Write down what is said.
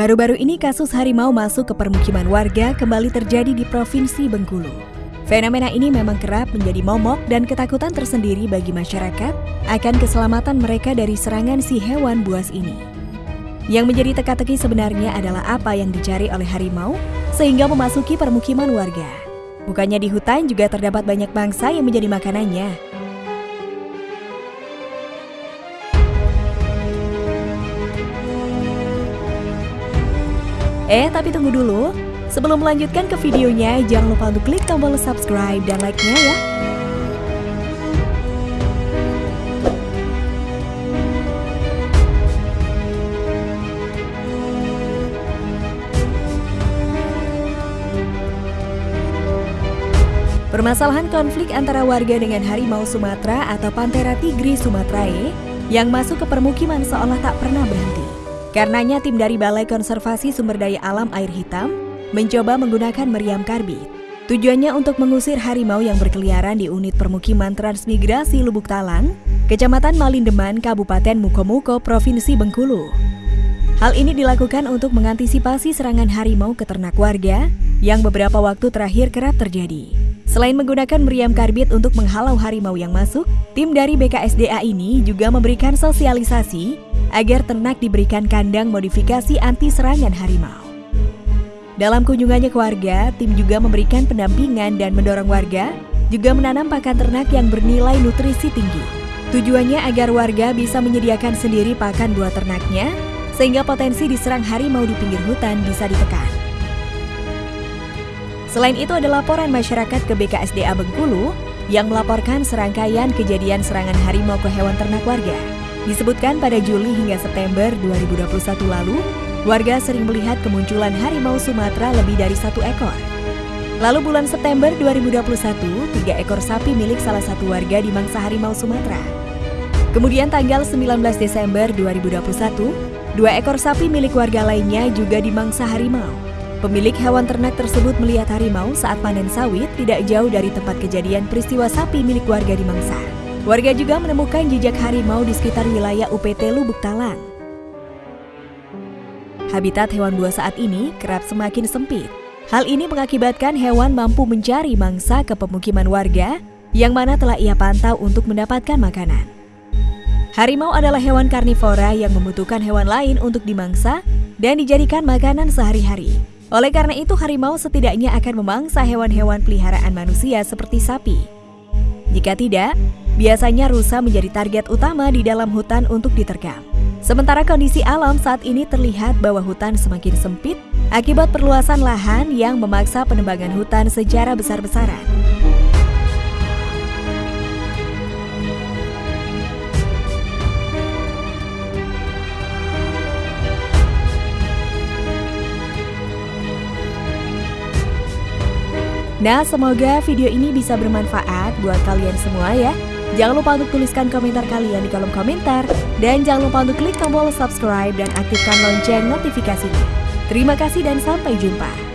Baru-baru ini kasus harimau masuk ke permukiman warga kembali terjadi di Provinsi Bengkulu. Fenomena ini memang kerap menjadi momok dan ketakutan tersendiri bagi masyarakat akan keselamatan mereka dari serangan si hewan buas ini. Yang menjadi teka-teki sebenarnya adalah apa yang dicari oleh harimau sehingga memasuki permukiman warga. Bukannya di hutan juga terdapat banyak bangsa yang menjadi makanannya, Eh, tapi tunggu dulu. Sebelum melanjutkan ke videonya, jangan lupa untuk klik tombol subscribe dan like-nya ya. Permasalahan konflik antara warga dengan harimau Sumatera atau Panthera tigris sumatrae yang masuk ke permukiman seolah tak pernah berhenti. Karenanya tim dari Balai Konservasi Sumber Daya Alam Air Hitam mencoba menggunakan meriam karbit. Tujuannya untuk mengusir harimau yang berkeliaran di unit permukiman transmigrasi Lubuk Talang, Kecamatan Malindeman, Kabupaten Mukomuko, Provinsi Bengkulu. Hal ini dilakukan untuk mengantisipasi serangan harimau ke ternak warga yang beberapa waktu terakhir kerap terjadi. Selain menggunakan meriam karbit untuk menghalau harimau yang masuk, tim dari BKSDA ini juga memberikan sosialisasi agar ternak diberikan kandang modifikasi anti serangan harimau. Dalam kunjungannya ke warga, tim juga memberikan pendampingan dan mendorong warga juga menanam pakan ternak yang bernilai nutrisi tinggi. Tujuannya agar warga bisa menyediakan sendiri pakan buah ternaknya, sehingga potensi diserang harimau di pinggir hutan bisa ditekan. Selain itu ada laporan masyarakat ke BKSDA Bengkulu yang melaporkan serangkaian kejadian serangan harimau ke hewan ternak warga. Disebutkan pada Juli hingga September 2021 lalu, warga sering melihat kemunculan harimau Sumatera lebih dari satu ekor. Lalu bulan September 2021, tiga ekor sapi milik salah satu warga di mangsa harimau Sumatera. Kemudian tanggal 19 Desember 2021, dua ekor sapi milik warga lainnya juga di mangsa harimau. Pemilik hewan ternak tersebut melihat harimau saat panen sawit tidak jauh dari tempat kejadian peristiwa sapi milik warga di mangsa. Warga juga menemukan jejak harimau di sekitar wilayah UPT Lubuk Talang. Habitat hewan buas saat ini kerap semakin sempit. Hal ini mengakibatkan hewan mampu mencari mangsa ke pemukiman warga yang mana telah ia pantau untuk mendapatkan makanan. Harimau adalah hewan karnivora yang membutuhkan hewan lain untuk dimangsa dan dijadikan makanan sehari-hari. Oleh karena itu, harimau setidaknya akan memangsa hewan-hewan peliharaan manusia seperti sapi. Jika tidak, Biasanya rusa menjadi target utama di dalam hutan untuk diterkam. Sementara kondisi alam saat ini terlihat bahwa hutan semakin sempit akibat perluasan lahan yang memaksa penebangan hutan secara besar-besaran. Nah, semoga video ini bisa bermanfaat buat kalian semua ya. Jangan lupa untuk tuliskan komentar kalian di kolom komentar. Dan jangan lupa untuk klik tombol subscribe dan aktifkan lonceng notifikasinya. Terima kasih dan sampai jumpa.